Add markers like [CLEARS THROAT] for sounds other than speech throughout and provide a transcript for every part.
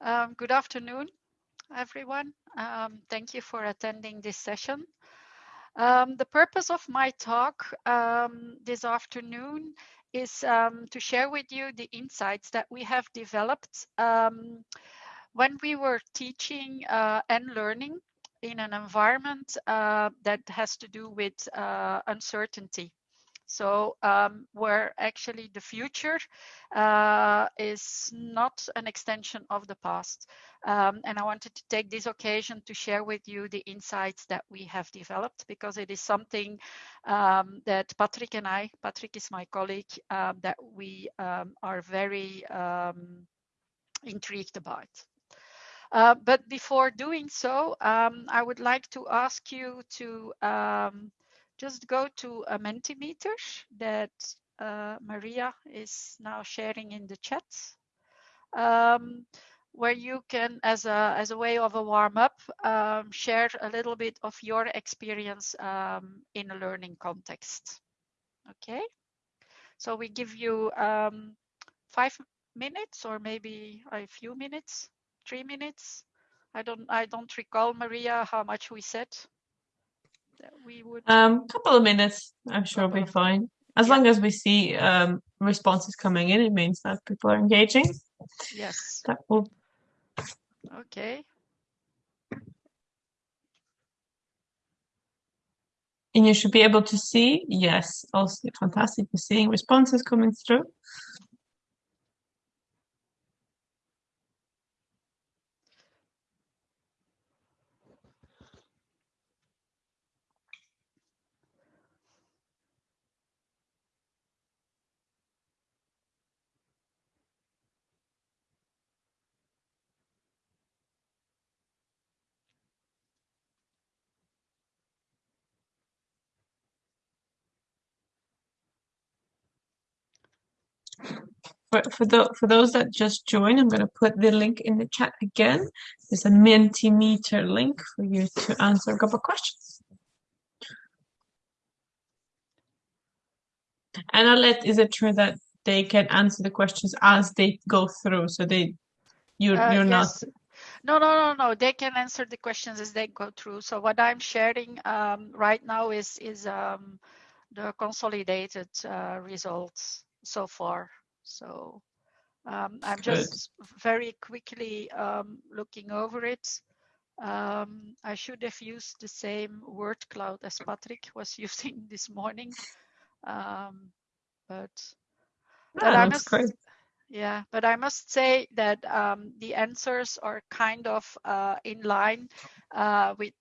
Um, good afternoon, everyone. Um, thank you for attending this session. Um, the purpose of my talk um, this afternoon is um, to share with you the insights that we have developed um, when we were teaching uh, and learning in an environment uh, that has to do with uh, uncertainty. So um, where actually the future uh, is not an extension of the past. Um, and I wanted to take this occasion to share with you the insights that we have developed because it is something um, that Patrick and I, Patrick is my colleague, um, that we um, are very um, intrigued about. Uh, but before doing so, I would like to ask you to just go to a Mentimeter that uh, Maria is now sharing in the chat, um, where you can, as a, as a way of a warm up, um, share a little bit of your experience um, in a learning context. Okay, so we give you um, five minutes or maybe a few minutes, three minutes. I don't, I don't recall, Maria, how much we said we would? Um, couple of minutes, I'm sure will be fine. As Yeah. long as we see um, responses coming in, it means that people are engaging. Yes. That will. Okay. And you should be able to see, yes, also fantastic. You're seeing responses coming through. For, for, the, for those that just joined, I'm going to put the link in the chat again. There's a Mentimeter link for you to answer a couple of questions. And I'll let, is it true that they can answer the questions as they go through? So they, you're, Uh, you're yes. not, No, no, no, no. They can answer the questions as they go through. So what I'm sharing um, right now is is um, the consolidated uh, results so far. So um, I'm Good. just very quickly um, looking over it. Um, I should have used the same word cloud as Patrick was [LAUGHS] using this morning, um, but but Ah, I must great. yeah, but I must say that um, the answers are kind of uh, in line uh, with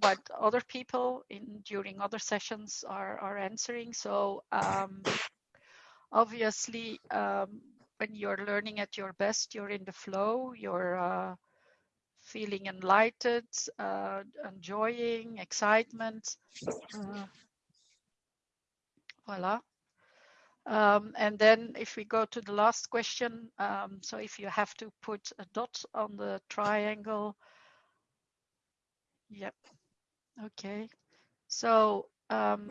what other people in during other sessions are are answering. So um, obviously, um, when you're learning at your best, you're in the flow. You're uh, feeling enlightened, uh, enjoying, excitement. Uh, voila. Um, and then if we go to the last question, um, so if you have to put a dot on the triangle, yep, okay. So um,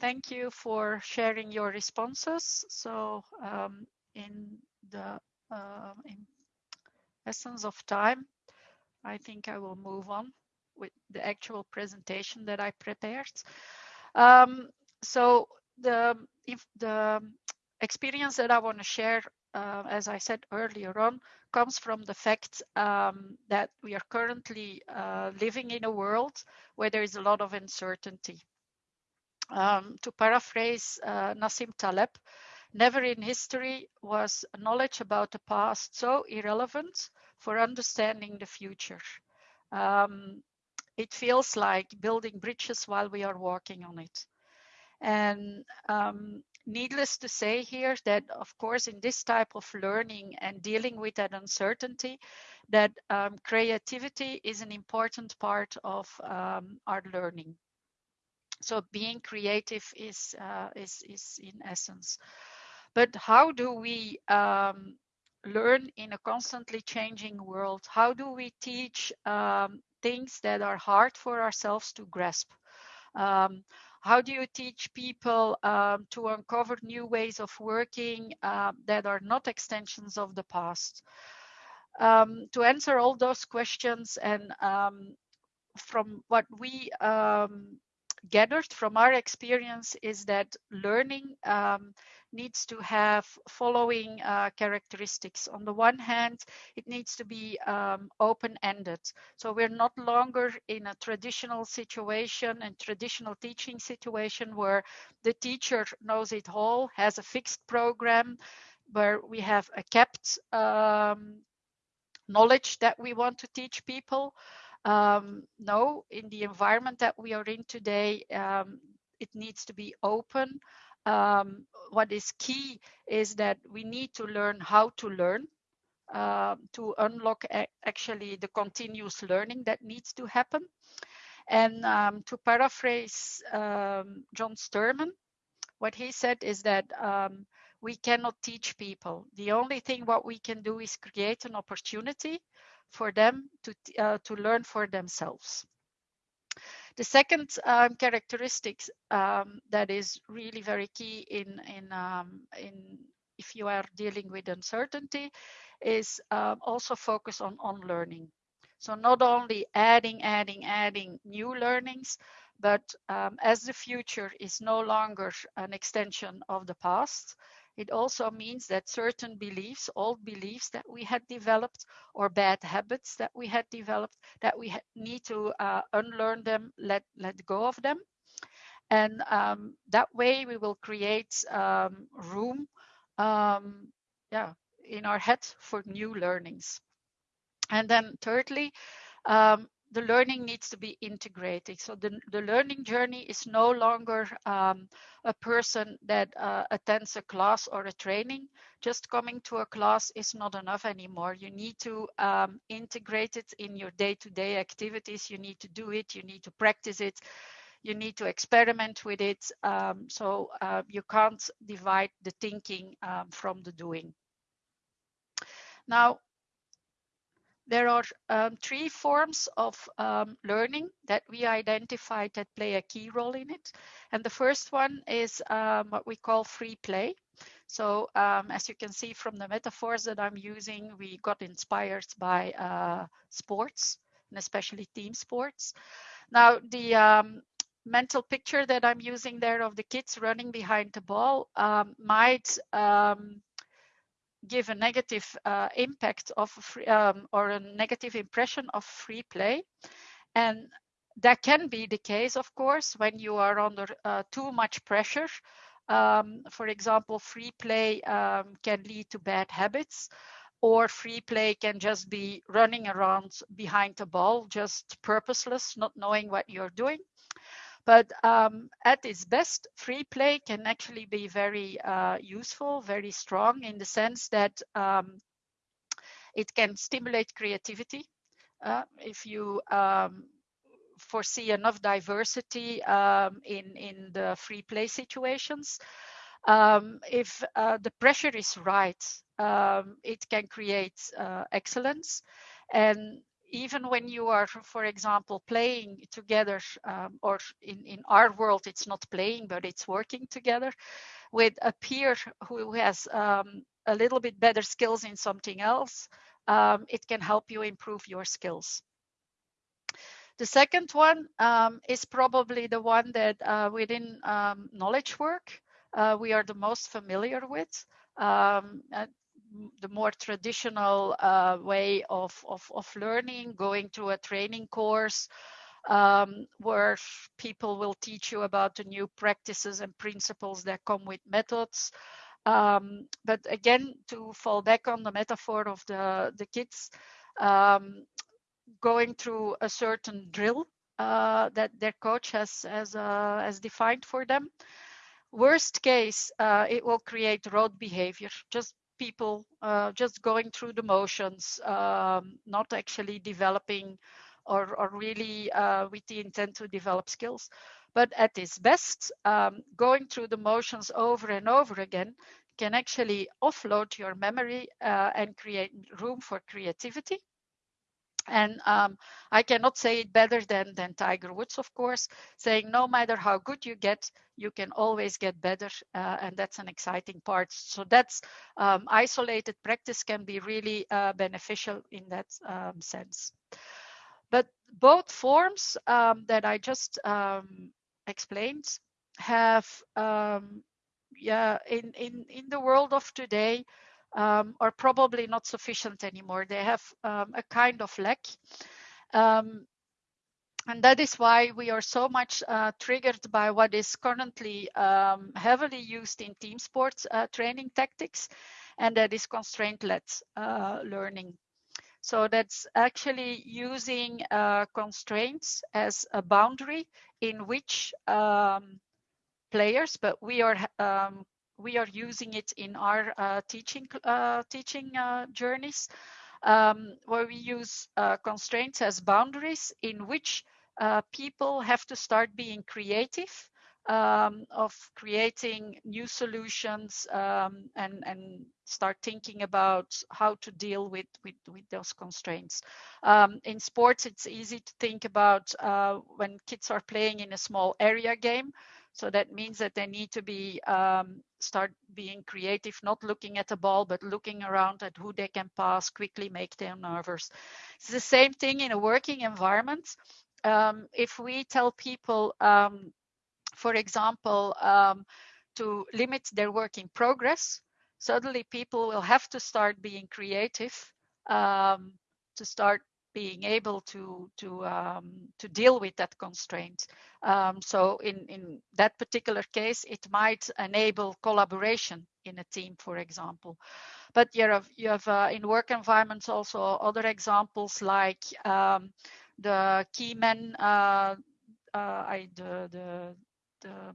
thank you for sharing your responses. So um, in the uh, in essence of time, I think I will move on with the actual presentation that I prepared. Um, so the if the experience that I want to share, uh, as I said earlier on, comes from the fact um, that we are currently uh, living in a world where there is a lot of uncertainty. Um, to paraphrase uh, Nassim Taleb, never in history was knowledge about the past so irrelevant for understanding the future. Um, it feels like building bridges while we are walking on it. And um, needless to say here that, of course, in this type of learning and dealing with that uncertainty, that um, creativity is an important part of um, our learning. So being creative is, uh, is, is in essence. But how do we um, learn in a constantly changing world? How do we teach um, things that are hard for ourselves to grasp? Um, how do you teach people um, to uncover new ways of working uh, that are not extensions of the past? um, to answer all those questions and um, from what we um, gathered from our experience is that learning um, needs to have following uh, characteristics. On the one hand, it needs to be um, open-ended. So we're not longer in a traditional situation and traditional teaching situation where the teacher knows it all, has a fixed program, where we have a kept um, knowledge that we want to teach people. Um, no, in the environment that we are in today, um, it needs to be open. Um, what is key is that we need to learn how to learn uh, to unlock actually the continuous learning that needs to happen. And um, to paraphrase um, John Sturman, what he said is that we cannot teach people. The only thing what we can do is create an opportunity for them to, uh, to learn for themselves. The second um, characteristics um, that is really very key in, in, um, in if you are dealing with uncertainty is um, also focus on, on learning. So not only adding, adding, adding new learnings, but um, as the future is no longer an extension of the past, it also means that certain beliefs, old beliefs that we had developed or bad habits that we had developed, that we need to uh, unlearn them, let, let go of them. And um, that way we will create um, room um, yeah, in our head for new learnings. And then thirdly, um, the learning needs to be integrated. So the, the learning journey is no longer um, a person that uh, attends a class or a training. Just coming to a class is not enough anymore. You need to um, integrate it in your day-to-day -day activities. You need to do it. You need to practice it. You need to experiment with it. Um, so uh, you can't divide the thinking um, from the doing. Now, there are um, three forms of um, learning that we identified that play a key role in it. And the first one is um, what we call free play. So um, as you can see from the metaphors that I'm using, we got inspired by uh, sports and especially team sports. Now the um, mental picture that I'm using there of the kids running behind the ball um, might give a negative uh, impact of free, um, or a negative impression of free play. And that can be the case, of course, when you are under uh, too much pressure. Um, for example, free play um, can lead to bad habits, or free play can just be running around behind the ball, just purposeless, not knowing what you're doing. But um, at its best, free play can actually be very uh, useful, very strong in the sense that um, it can stimulate creativity. Uh, if you um, foresee enough diversity um, in, in the free play situations, um, if uh, the pressure is right, um, it can create uh, excellence. And even when you are, for example, playing together, um, or in, in our world, it's not playing, but it's working together with a peer who has um, a little bit better skills in something else, um, it can help you improve your skills. The second one um, is probably the one that uh, within um, knowledge work, uh, we are the most familiar with. Um, the more traditional uh, way of, of, of, learning, going to a training course um, where people will teach you about the new practices and principles that come with methods. Um, but again, to fall back on the metaphor of the, the kids, um, going through a certain drill uh, that their coach has, has, uh, has defined for them. Worst case, uh, it will create road behavior, just people uh, just going through the motions, um, not actually developing or, or really uh, with the intent to develop skills. But at its best, um, going through the motions over and over again can actually offload your memory uh, and create room for creativity. And um, I cannot say it better than, than Tiger Woods, of course, saying no matter how good you get, you can always get better. Uh, and that's an exciting part. So that's um, isolated practice can be really uh, beneficial in that um, sense. But both forms um, that I just um, explained have, um, yeah, in, in, in the world of today, um, are probably not sufficient anymore. They have um, a kind of lack. Um, and that is why we are so much uh, triggered by what is currently um, heavily used in team sports uh, training tactics, and that is constraint-led uh, learning. So that's actually using uh, constraints as a boundary in which um, players, but we are um, we are using it in our uh, teaching uh, teaching uh, journeys, um, where we use uh, constraints as boundaries in which uh, people have to start being creative um, of creating new solutions um, and, and start thinking about how to deal with, with, with those constraints. Um, in sports, it's easy to think about uh, when kids are playing in a small area game. So that means that they need to be um, start being creative, not looking at the ball, but looking around at who they can pass, quickly make them nervous. It's the same thing in a working environment. Um, if we tell people, um, for example, um, to limit their work in progress, suddenly people will have to start being creative um, to start being able to to um, to deal with that constraint. Um, so in in that particular case, it might enable collaboration in a team, for example. But you have you have uh, in work environments also other examples like um, the key men, uh, uh, I the the, the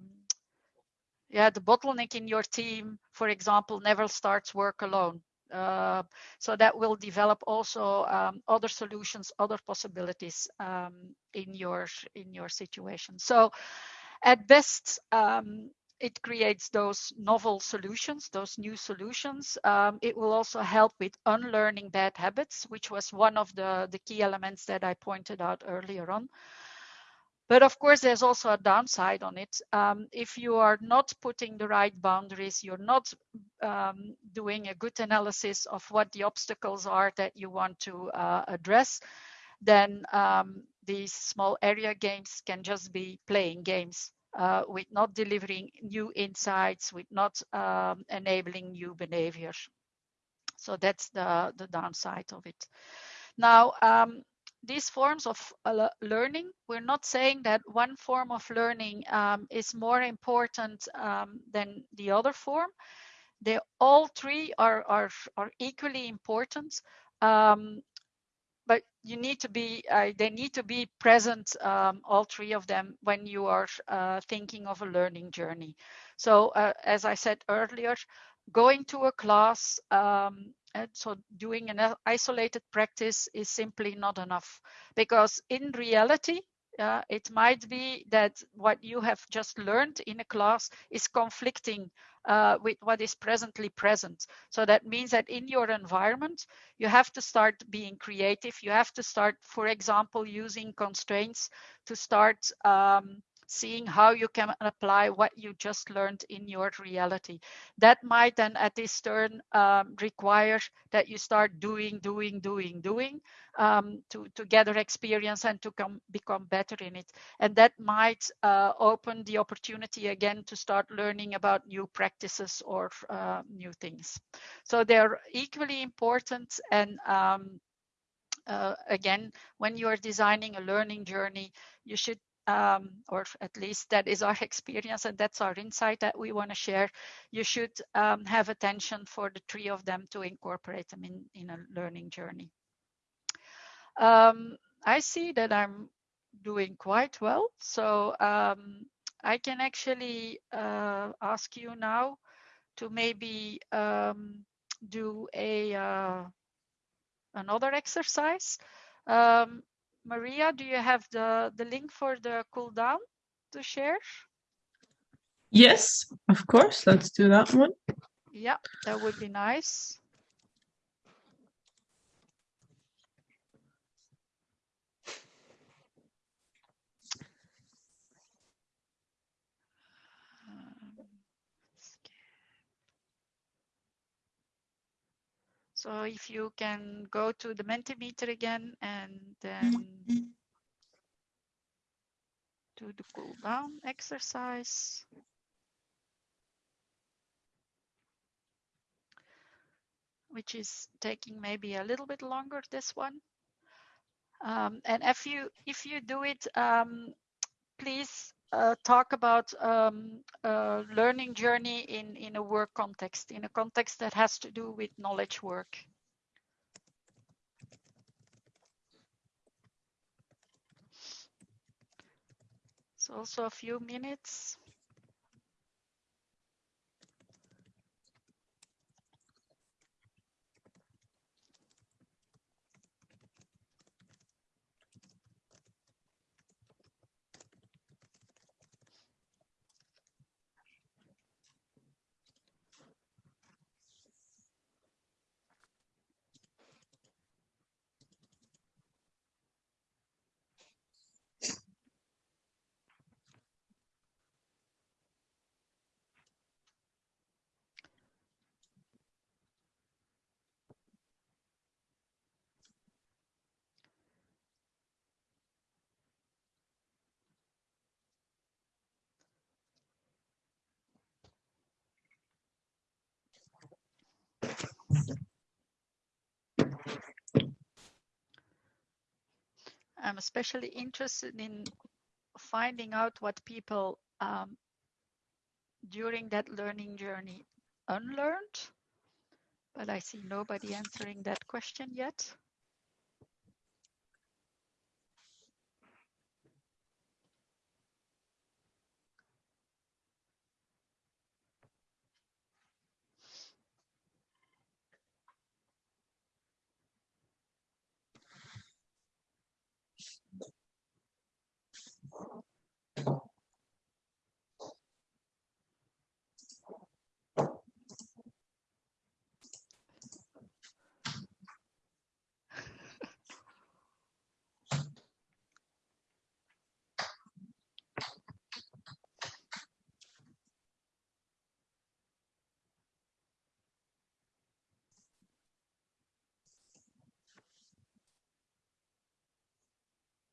yeah the bottleneck in your team, for example, never starts work alone. Uh, so that will develop also um, other solutions, other possibilities um, in your in your situation. So at best, um, it creates those novel solutions, those new solutions. Um, it will also help with unlearning bad habits, which was one of the, the key elements that I pointed out earlier on. But of course, there's also a downside on it. Um, if you are not putting the right boundaries, you're not um, doing a good analysis of what the obstacles are that you want to uh, address, then um, these small area games can just be playing games uh, with not delivering new insights, with not um, enabling new behaviors. So that's the, the downside of it. Now, um, these forms of uh, learning, we're not saying that one form of learning um, is more important um, than the other form. They all three are are, are equally important, um, but you need to be uh, they need to be present um, all three of them when you are uh, thinking of a learning journey. So uh, as I said earlier, going to a class um, and so doing an isolated practice is simply not enough because in reality, uh, it might be that what you have just learned in a class is conflicting uh, with what is presently present. So that means that in your environment, you have to start being creative. You have to start, for example, using constraints to start um, seeing how you can apply what you just learned in your reality. That might then at this turn um, require that you start doing, doing, doing, doing um, to, to gather experience and to come, become better in it. And that might uh, open the opportunity again to start learning about new practices or uh, new things. So they're equally important and um, uh, again, when you are designing a learning journey, you should um, or at least that is our [LAUGHS] experience and that's our insight that we want to share, you should um, have attention for the three of them to incorporate them in, in a learning journey. Um, I see that I'm doing quite well, so um, I can actually uh, ask you now to maybe um, do a uh, another exercise. Um, Maria, do you have the, the link for the cool down to share? Yes, of course. Let's do that one. Yeah, that would be nice. So if you can go to the Mentimeter again and then do the cool down exercise. Which is taking maybe a little bit longer, this one. Um, and if you if you do it, um, please uh, talk about um, a learning journey in, in a work context, in a context that has to do with knowledge work. So also a few minutes. I'm especially interested in finding out what people um, during that learning journey unlearned, but I see nobody answering that question yet.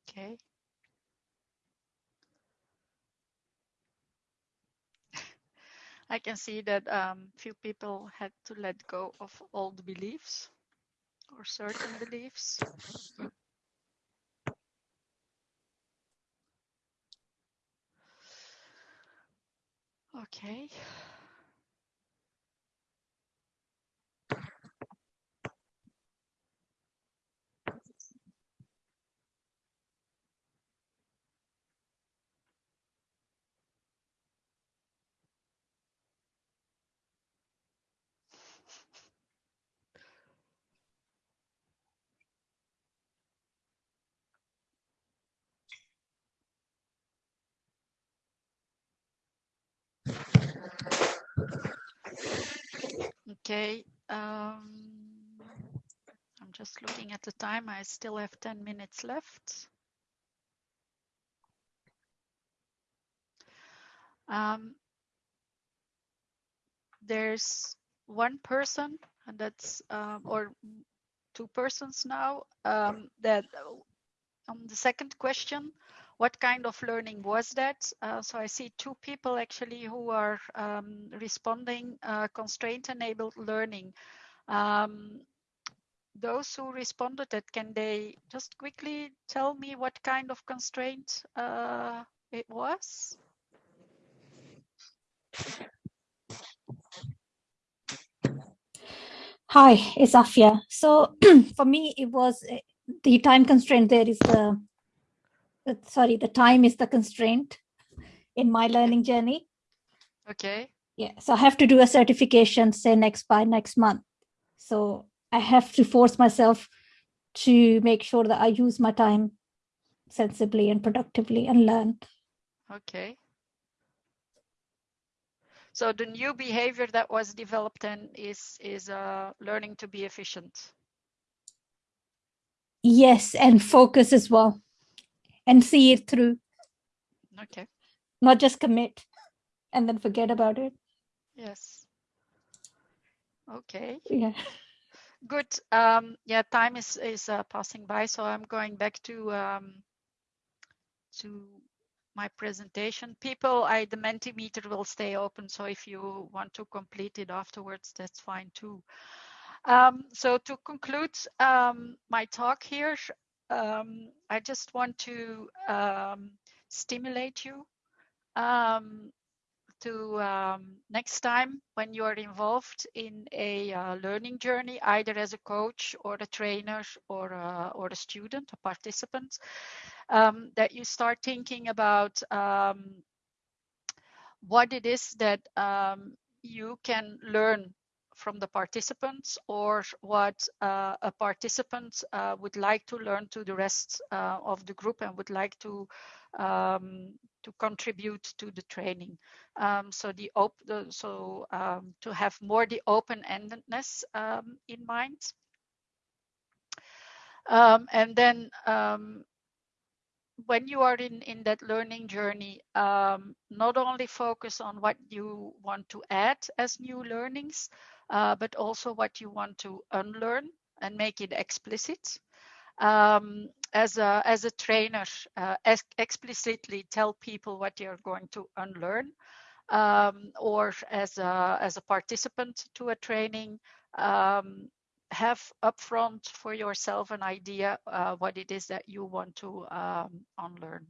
Okay. [LAUGHS] I can see that um, few people had to let go of old beliefs or certain beliefs. Okay. Okay. Um, I'm just looking at the time. I still have 10 minutes left. Um, there's one person, and that's um, or two persons now um, that on the second question, what kind of learning was that? Uh, so I see two people actually who are um, responding uh, constraint enabled learning. Um, those who responded that, can they just quickly tell me what kind of constraint uh, it was? Hi, it's Afia. So [CLEARS THROAT] for me, it was uh, the time constraint there is the sorry, the time is the constraint in my learning journey. Okay. Yeah, so I have to do a certification, say next by next month. So I have to force myself to make sure that I use my time sensibly and productively and learn. Okay. So the new behavior that was developed then is is uh, learning to be efficient. Yes, and focus as well and see it through, Okay. not just commit and then forget about it. Yes. Okay. Yeah. good. Um, yeah, time is is uh, passing by, so I'm going back to um, to my presentation. People, I the Mentimeter will stay open, so if you want to complete it afterwards, that's fine too. Um, so to conclude um, my talk here, um, I just want to um, stimulate you um, to um, next time when you are involved in a uh, learning journey, either as a coach or a trainer or a, or a student, a participant, um, that you start thinking about um, what it is that you can learn from the participants or what uh, a participant uh, would like to learn to the rest uh, of the group and would like to um, to contribute to the training. Um, so the, op the so um, to have more the open-endedness um, in mind. Um, and then um, when you are in, in that learning journey, um, not only focus on what you want to add as new learnings, uh, but also what you want to unlearn and make it explicit. Um, as a as a trainer, uh, ex explicitly tell people what you're going to unlearn, um, or as a as a participant to a training, um, have upfront for yourself an idea uh, what it is that you want to um, unlearn.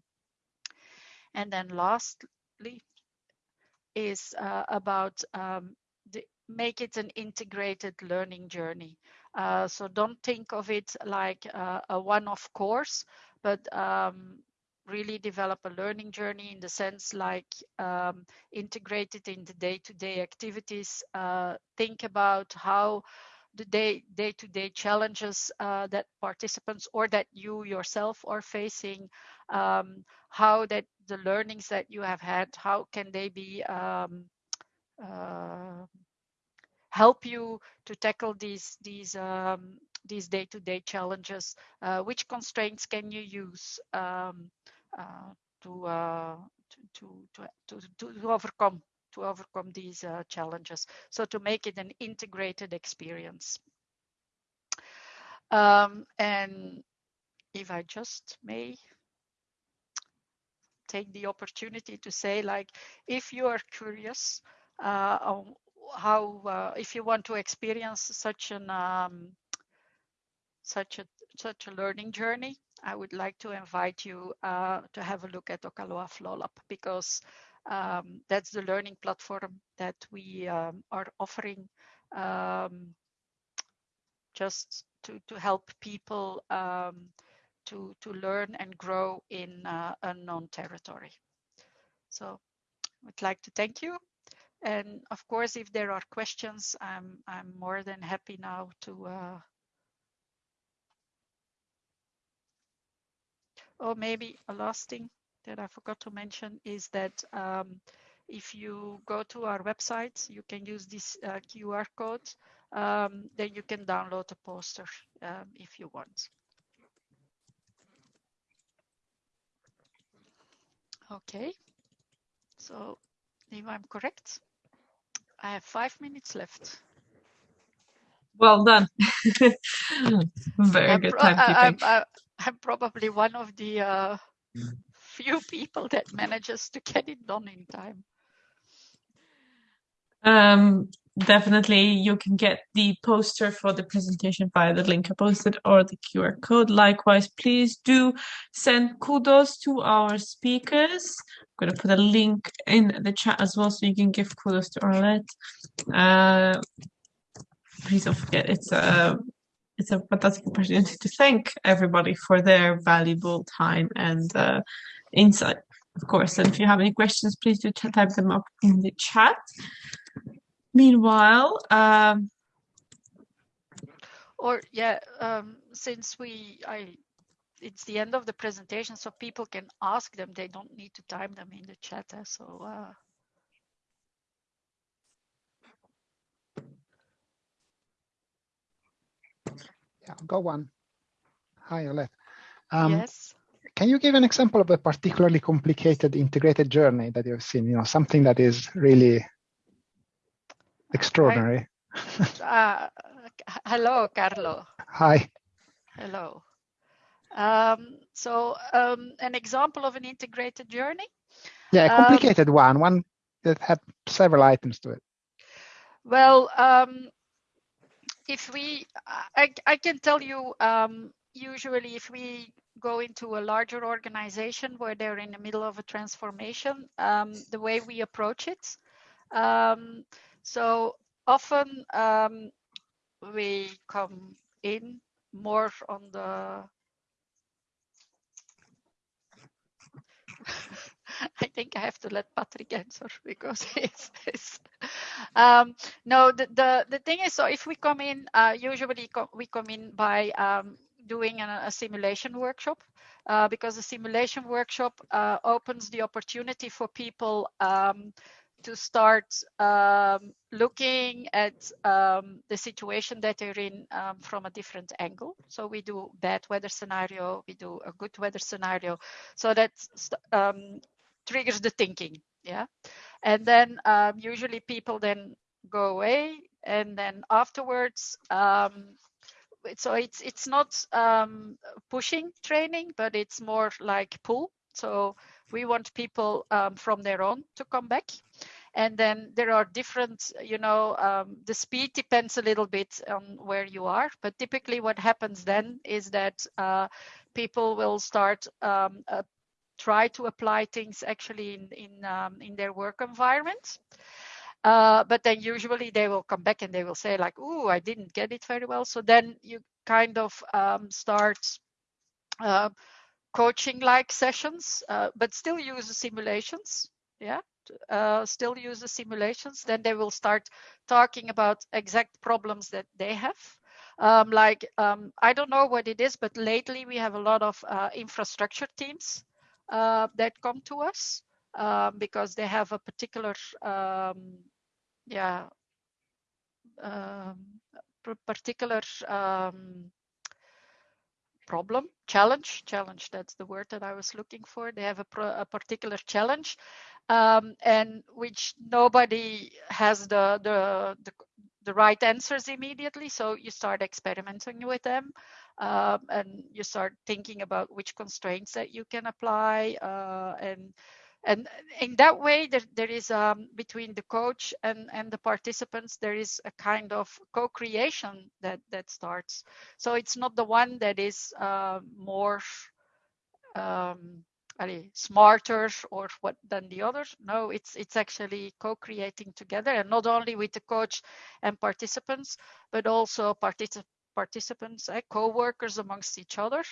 And then lastly is uh, about um, make it an integrated learning journey. Uh, so don't think of it like uh, a one-off course, but um, really develop a learning journey in the sense like um, integrated in the day-to-day -day activities. Uh, think about how the day day-to-day challenges uh, that participants or that you yourself are facing um, how that the learnings that you have had how can they be um, uh, help you to tackle these these um, these day-to-day challenges uh, which constraints can you use um, uh, to, uh, to, to, to, to overcome to overcome these uh, challenges. So to make it an integrated experience. Um, and if I just may take the opportunity to say like, if you are curious uh, on how, uh, if you want to experience such an, um, such a, such a learning journey, I would like to invite you uh, to have a look at Okaloa FlowLab because um, that's the learning platform that we um, are offering um, just to, to help people um, to, to learn and grow in uh, unknown territory. So I would like to thank you. And of course, if there are questions, I'm, I'm more than happy now to uh, or maybe a last thing that I forgot to mention is that um, if you go to our website, you can use this uh, QR code. Um, then you can download a poster um, if you want. Okay, so if I'm correct, I have five minutes left. Well done. [LAUGHS] Very I'm good timekeeping. I'm, I'm, probably one of the uh, few people that manages to get it done in time. Um, definitely, you can get the poster for the presentation via the link I posted or the QR code. Likewise, please do send kudos to our speakers. I'm going to put a link in the chat as well so you can give kudos to Arlette. Uh, please don't forget, it's a it's a fantastic opportunity to thank everybody for their valuable time and uh, insight, of course. And if you have any questions, please do type them up in the chat. Meanwhile, um, or yeah, um, since we, I, it's the end of the presentation, so people can ask them. They don't need to type them in the chat. Eh? So. Uh, yeah, go on. Hi, Arlette. Um, yes. Can you give an example of a particularly complicated integrated journey that you've seen? You know, something that is really extraordinary. I, uh, hello, Carlo. Hi. Hello. Um, so um, an example of an integrated journey? Yeah, a Um, complicated one, one that had several items to it. Well, um, if we, I, I can tell you, um, usually if we go into a larger organization where they're in the middle of a transformation, um, the way we approach it. So often um, we come in more on the [LAUGHS] I think I have to let Patrick answer [LAUGHS] because it's, it's um, no the, the the thing is so if we come in uh, usually co we come in by um, doing a, a simulation workshop. Uh, because the simulation workshop uh, opens the opportunity for people um, to start um, looking at um, the situation that they're in um, from a different angle. So we do bad weather scenario, we do a good weather scenario. So that um, triggers the thinking, yeah. And then um, usually people then go away, and then afterwards, um, so it's it's not pushing training, but it's more like pull. So we want people um, from their own to come back. And then there are different you know um, the speed depends a little bit on where you are but typically what happens then is that uh, people will start um, uh, try to apply things actually in in, um, in their work environment. Uh, but then usually they will come back and they will say like oh i didn't get it very well. So then you kind of um, start uh, coaching like sessions uh, but still use the simulations yeah uh, still use the simulations. Then they will start talking about exact problems that they have. Um, like um, i don't know what it is but lately we have a lot of uh, infrastructure teams uh, that come to us um, because they have a particular um, yeah um, particular um, problem. Challenge challenge that's the word that i was looking for. They have a, pro, a particular challenge um, and which nobody has the, the, the the right answers immediately so you start experimenting with them um, and you start thinking about which constraints that you can apply uh, and and in that way there, there is um, between the coach and, and the participants there is a kind of co-creation that that starts. So it's not the one that is uh, more um, smarter or what than the others. No it's it's actually co-creating together and not only with the coach and participants but also particip participants eh, co-workers amongst each other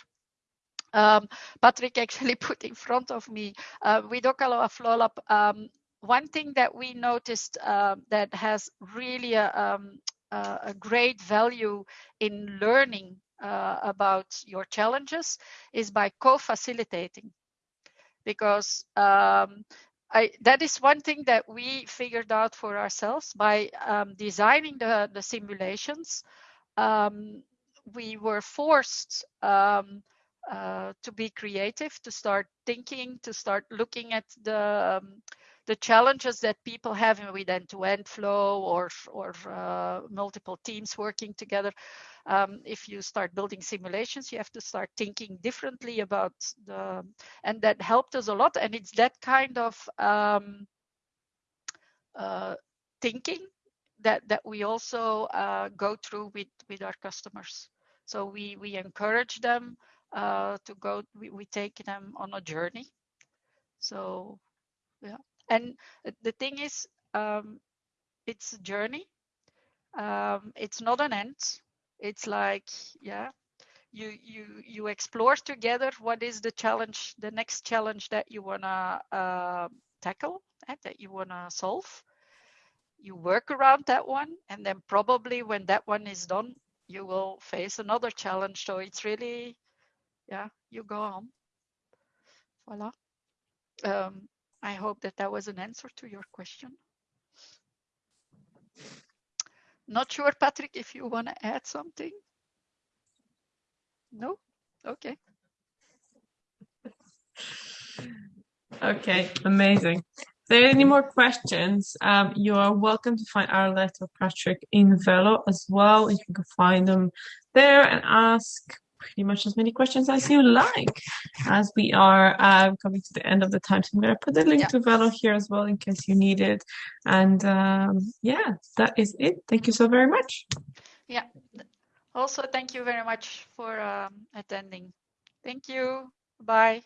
um, Patrick actually [LAUGHS] put in front of me uh, with Okaloa FlowLab. Um, one thing that we noticed uh, that has really a, um, a, great value in learning uh, about your challenges is by co-facilitating because um, I, that is one thing that we figured out for ourselves by um, designing the, the simulations. We were forced uh, to be creative, to start thinking, to start looking at the um, the challenges that people have with end-to-end flow or or uh, multiple teams working together. Um, if you start building simulations, you have to start thinking differently about the, and that helped us a lot. And it's that kind of um, uh, thinking that that we also uh, go through with with our customers. So we we encourage them uh, to go we, we take them on a journey. So yeah. And the thing is um, it's a journey. Um, it's not an end. It's like yeah you you you explore together what is the challenge the next challenge that you want to uh, tackle and that you want to solve. You work around that one and then probably when that one is done you will face another challenge. So it's really yeah, you go on. Voila. Um, I hope that that was an answer to your question. Not sure, Patrick, if you want to add something. No? Okay. Okay, amazing. If there are any more questions, um, you are welcome to find Arlette Patrick in Velo as well. You can find them there and ask pretty much as many questions as you like. As we are uh, coming to the end of the time, so I'm going to put the link Yeah. to Velo here as well in case you need it. And um, yeah, that is it. Thank you so very much. Yeah. Also, thank you very much for um, attending. Thank you. Bye.